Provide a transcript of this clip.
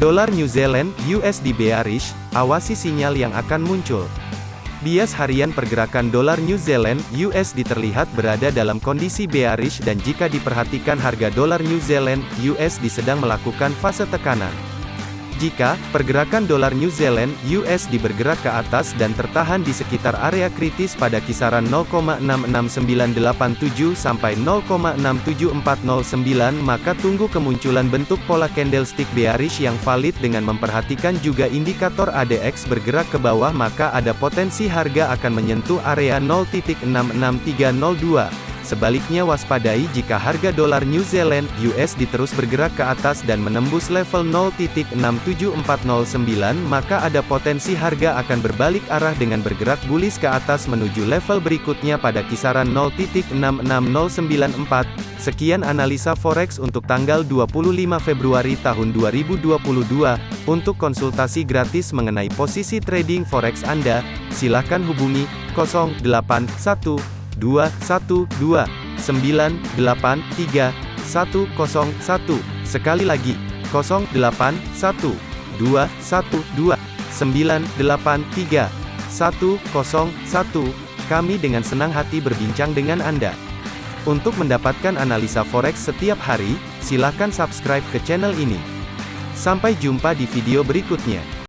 Dolar New Zealand USD bearish, awasi sinyal yang akan muncul. Bias harian pergerakan dolar New Zealand USD terlihat berada dalam kondisi bearish dan jika diperhatikan harga dolar New Zealand USD sedang melakukan fase tekanan. Jika pergerakan dolar New Zealand USD bergerak ke atas dan tertahan di sekitar area kritis pada kisaran 0,66987 sampai 0,67409 maka tunggu kemunculan bentuk pola candlestick bearish yang valid dengan memperhatikan juga indikator ADX bergerak ke bawah maka ada potensi harga akan menyentuh area 0.66302. Sebaliknya waspadai jika harga dolar New Zealand USD terus bergerak ke atas dan menembus level 0.67409 maka ada potensi harga akan berbalik arah dengan bergerak bullish ke atas menuju level berikutnya pada kisaran 0.66094. Sekian analisa forex untuk tanggal 25 Februari tahun 2022. Untuk konsultasi gratis mengenai posisi trading forex Anda, silakan hubungi 081 212 983 101. Sekali lagi, 081 212 983 101. Kami dengan senang hati berbincang dengan Anda. Untuk mendapatkan analisa forex setiap hari, silakan subscribe ke channel ini. Sampai jumpa di video berikutnya.